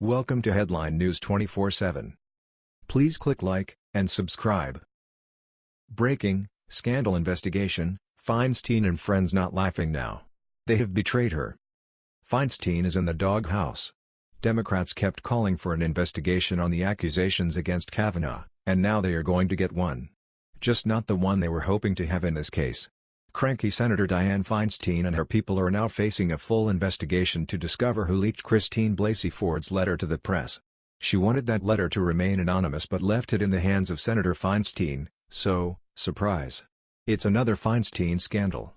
Welcome to Headline News 24/7. Please click like and subscribe. Breaking: Scandal investigation. Feinstein and friends not laughing now. They have betrayed her. Feinstein is in the doghouse. Democrats kept calling for an investigation on the accusations against Kavanaugh, and now they are going to get one. Just not the one they were hoping to have in this case. Cranky Senator Dianne Feinstein and her people are now facing a full investigation to discover who leaked Christine Blasey Ford's letter to the press. She wanted that letter to remain anonymous but left it in the hands of Senator Feinstein, so, surprise. It's another Feinstein scandal.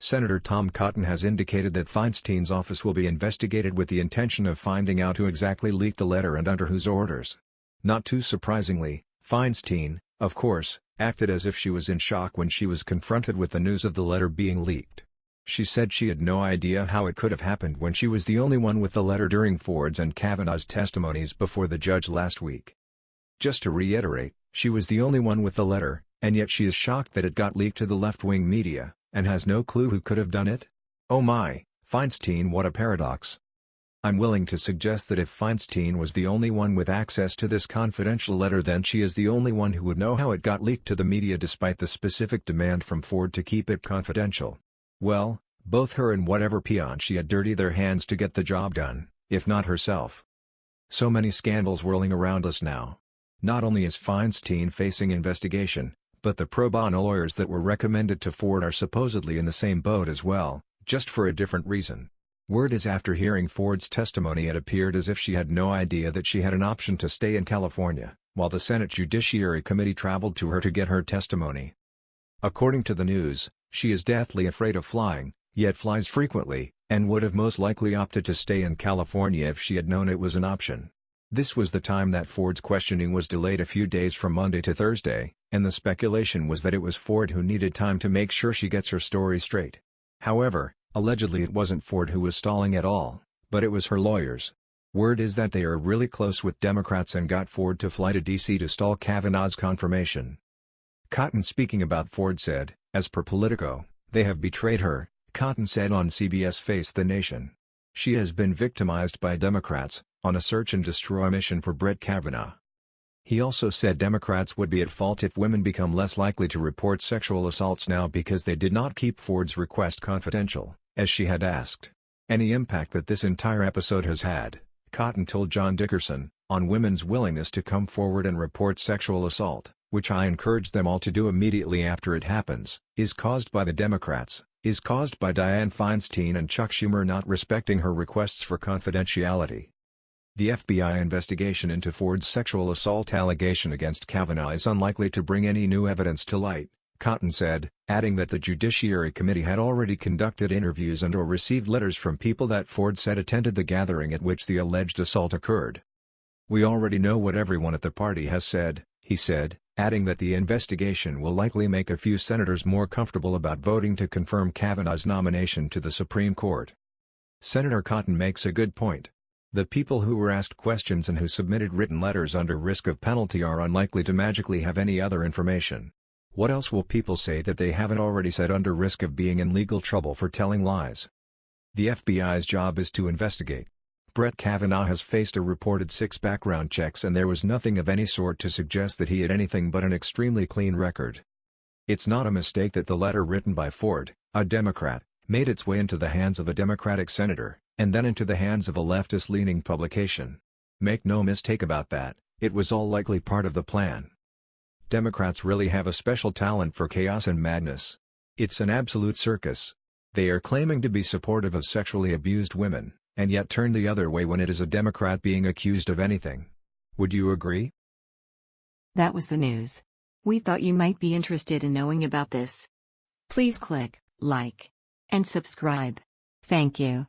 Senator Tom Cotton has indicated that Feinstein's office will be investigated with the intention of finding out who exactly leaked the letter and under whose orders. Not too surprisingly, Feinstein, of course, acted as if she was in shock when she was confronted with the news of the letter being leaked. She said she had no idea how it could have happened when she was the only one with the letter during Ford's and Kavanaugh's testimonies before the judge last week. Just to reiterate, she was the only one with the letter, and yet she is shocked that it got leaked to the left-wing media, and has no clue who could have done it? Oh my, Feinstein what a paradox. I'm willing to suggest that if Feinstein was the only one with access to this confidential letter then she is the only one who would know how it got leaked to the media despite the specific demand from Ford to keep it confidential. Well, both her and whatever peon she had dirty their hands to get the job done, if not herself. So many scandals whirling around us now. Not only is Feinstein facing investigation, but the pro bono lawyers that were recommended to Ford are supposedly in the same boat as well, just for a different reason. Word is after hearing Ford's testimony it appeared as if she had no idea that she had an option to stay in California, while the Senate Judiciary Committee traveled to her to get her testimony. According to the news, she is deathly afraid of flying, yet flies frequently, and would have most likely opted to stay in California if she had known it was an option. This was the time that Ford's questioning was delayed a few days from Monday to Thursday, and the speculation was that it was Ford who needed time to make sure she gets her story straight. However, Allegedly it wasn't Ford who was stalling at all, but it was her lawyers. Word is that they are really close with Democrats and got Ford to fly to D.C. to stall Kavanaugh's confirmation. Cotton speaking about Ford said, as per Politico, they have betrayed her, Cotton said on CBS Face the Nation. She has been victimized by Democrats, on a search and destroy mission for Brett Kavanaugh. He also said Democrats would be at fault if women become less likely to report sexual assaults now because they did not keep Ford's request confidential as she had asked. Any impact that this entire episode has had, Cotton told John Dickerson, on women's willingness to come forward and report sexual assault, which I encourage them all to do immediately after it happens, is caused by the Democrats, is caused by Dianne Feinstein and Chuck Schumer not respecting her requests for confidentiality. The FBI investigation into Ford's sexual assault allegation against Kavanaugh is unlikely to bring any new evidence to light, Cotton said, adding that the Judiciary Committee had already conducted interviews and or received letters from people that Ford said attended the gathering at which the alleged assault occurred. We already know what everyone at the party has said, he said, adding that the investigation will likely make a few senators more comfortable about voting to confirm Kavanaugh's nomination to the Supreme Court. Senator Cotton makes a good point. The people who were asked questions and who submitted written letters under risk of penalty are unlikely to magically have any other information. What else will people say that they haven't already said under risk of being in legal trouble for telling lies? The FBI's job is to investigate. Brett Kavanaugh has faced a reported six background checks and there was nothing of any sort to suggest that he had anything but an extremely clean record. It's not a mistake that the letter written by Ford, a Democrat, made its way into the hands of a Democratic senator, and then into the hands of a leftist-leaning publication. Make no mistake about that, it was all likely part of the plan. Democrats really have a special talent for chaos and madness. It's an absolute circus. They are claiming to be supportive of sexually abused women, and yet turn the other way when it is a Democrat being accused of anything. Would you agree? That was the news. We thought you might be interested in knowing about this. Please click like and subscribe. Thank you.